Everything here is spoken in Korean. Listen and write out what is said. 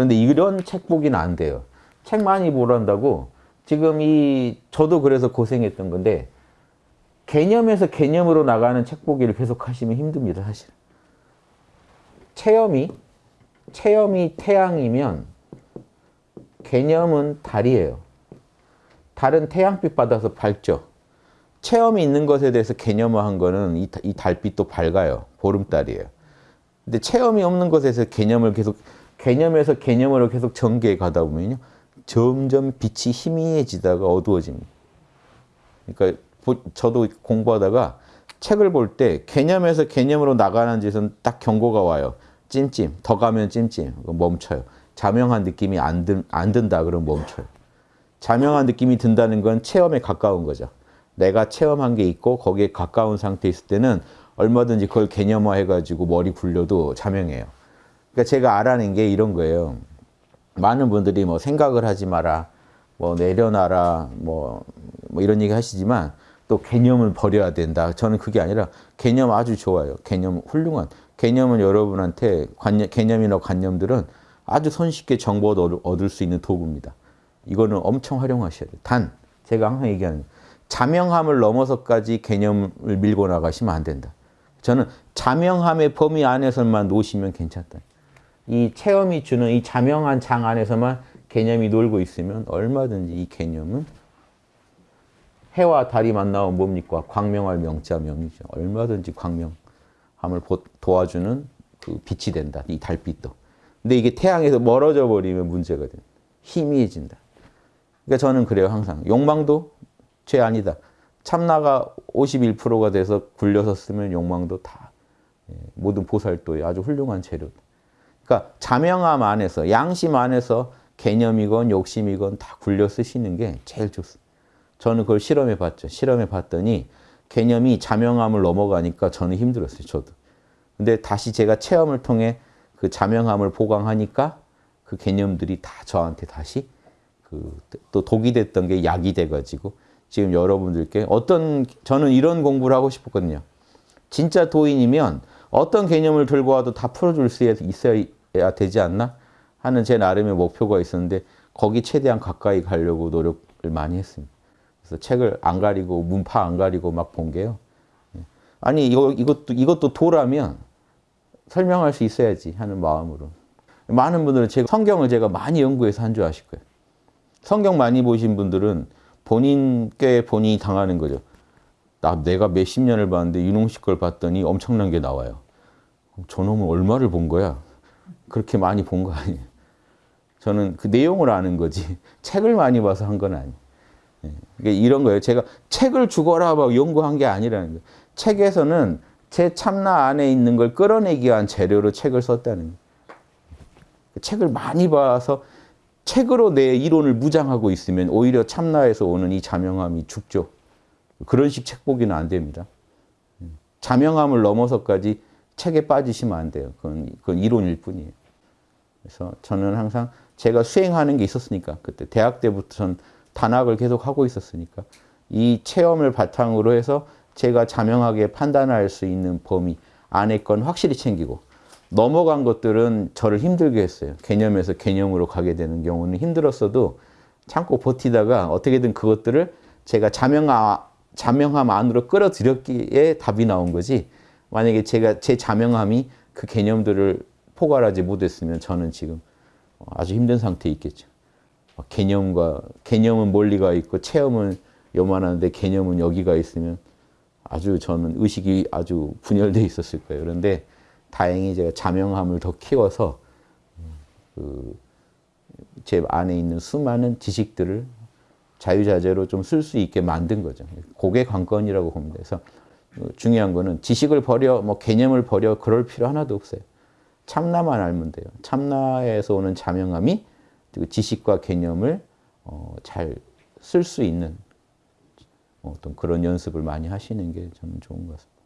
그런데 이런 책 보기는 안 돼요. 책 많이 보란다고 지금 이 저도 그래서 고생했던 건데 개념에서 개념으로 나가는 책 보기를 계속 하시면 힘듭니다, 사실. 체험이 체험이 태양이면 개념은 달이에요. 달은 태양빛 받아서 밝죠. 체험이 있는 것에 대해서 개념화한 거는 이, 이 달빛도 밝아요. 보름달이에요. 근데 체험이 없는 것에서 개념을 계속 개념에서 개념으로 계속 전개해 가다 보면요. 점점 빛이 희미해지다가 어두워집니다. 그러니까 저도 공부하다가 책을 볼 때 개념에서 개념으로 나가는 짓은 딱 경고가 와요. 찜찜, 더 가면 찜찜, 멈춰요. 자명한 느낌이 안, 든, 안 든다 그러면 멈춰요. 자명한 느낌이 든다는 건 체험에 가까운 거죠. 내가 체험한 게 있고 거기에 가까운 상태에 있을 때는 얼마든지 그걸 개념화해가지고 머리 굴려도 자명해요. 그러니까 제가 알아낸 게 이런 거예요. 많은 분들이 뭐 생각을 하지 마라, 뭐 내려놔라, 뭐, 뭐 이런 얘기 하시지만 또 개념을 버려야 된다. 저는 그게 아니라 개념 아주 좋아요. 개념 훌륭한. 개념은 여러분한테 관념, 개념이나 관념들은 아주 손쉽게 정보를 얻을 수 있는 도구입니다. 이거는 엄청 활용하셔야 돼요. 단, 제가 항상 얘기하는 자명함을 넘어서까지 개념을 밀고 나가시면 안 된다. 저는 자명함의 범위 안에서만 놓으시면 괜찮다. 이 체험이 주는 이 자명한 장 안에서만 개념이 놀고 있으면 얼마든지 이 개념은 해와 달이 만나면 뭡니까? 광명할 명자 명이죠. 얼마든지 광명함을 도와주는 그 빛이 된다. 이 달빛도. 근데 이게 태양에서 멀어져 버리면 문제가 됩니다. 희미해진다. 그러니까 저는 그래요, 항상. 욕망도 죄 아니다. 참나가 51%가 돼서 굴려서 쓰면 욕망도 다 예, 모든 보살도의 아주 훌륭한 재료다. 그러니까 자명함 안에서 양심 안에서 개념이건 욕심이건 다 굴려 쓰시는 게 제일 좋습니다. 저는 그걸 실험해 봤죠. 실험해 봤더니 개념이 자명함을 넘어가니까 저는 힘들었어요. 저도. 근데 다시 제가 체험을 통해 그 자명함을 보강하니까 그 개념들이 다 저한테 다시 그 또 독이 됐던 게 약이 돼가지고 지금 여러분들께 어떤 저는 이런 공부를 하고 싶었거든요. 진짜 도인이면 어떤 개념을 들고 와도 다 풀어줄 수 있어야 되지 않나 하는 제 나름의 목표가 있었는데 거기 최대한 가까이 가려고 노력을 많이 했습니다. 그래서 책을 안 가리고 문파 안 가리고 막 본 게요. 아니 이거 이것도 이것도 도라면 설명할 수 있어야지 하는 마음으로 많은 분들은 제가 성경을 제가 많이 연구해서 한 줄 아실 거예요. 성경 많이 보신 분들은 본인께 본인이 당하는 거죠. 나 내가 몇십 년을 봤는데 윤홍식 걸 봤더니 엄청난 게 나와요. 저놈은 얼마를 본 거야? 그렇게 많이 본 거 아니에요. 저는 그 내용을 아는 거지 책을 많이 봐서 한 건 아니에요. 예. 이런 거예요. 제가 책을 죽어라 막 연구한 게 아니라는 거예요. 책에서는 제 참나 안에 있는 걸 끌어내기 위한 재료로 책을 썼다는 거예요. 책을 많이 봐서 책으로 내 이론을 무장하고 있으면 오히려 참나에서 오는 이 자명함이 죽죠. 그런 식 책 보기는 안 됩니다. 자명함을 넘어서까지 책에 빠지시면 안 돼요. 그건, 그건 이론일 뿐이에요. 그래서 저는 항상 제가 수행하는 게 있었으니까 그때 대학 때부터 전 단학을 계속 하고 있었으니까 이 체험을 바탕으로 해서 제가 자명하게 판단할 수 있는 범위 안에 건 확실히 챙기고 넘어간 것들은 저를 힘들게 했어요. 개념에서 개념으로 가게 되는 경우는 힘들었어도 참고 버티다가 어떻게든 그것들을 제가 자명함, 자명함 안으로 끌어들였기에 답이 나온 거지 만약에 제가 제 자명함이 그 개념들을 포괄하지 못했으면 저는 지금 아주 힘든 상태에 있겠죠. 개념과 개념은 멀리가 있고 체험은 요만한데 개념은 여기가 있으면 아주 저는 의식이 아주 분열돼 있었을 거예요. 그런데 다행히 제가 자명함을 더 키워서 그 제 안에 있는 수많은 지식들을 자유자재로 좀 쓸 수 있게 만든 거죠. 그게 관건이라고 봅니다. 그래서 중요한 거는 지식을 버려, 뭐 개념을 버려 그럴 필요 하나도 없어요. 참나만 알면 돼요. 참나에서 오는 자명함이 지식과 개념을 어, 잘 쓸 수 있는 어떤 그런 연습을 많이 하시는 게 저는 좋은 것 같습니다.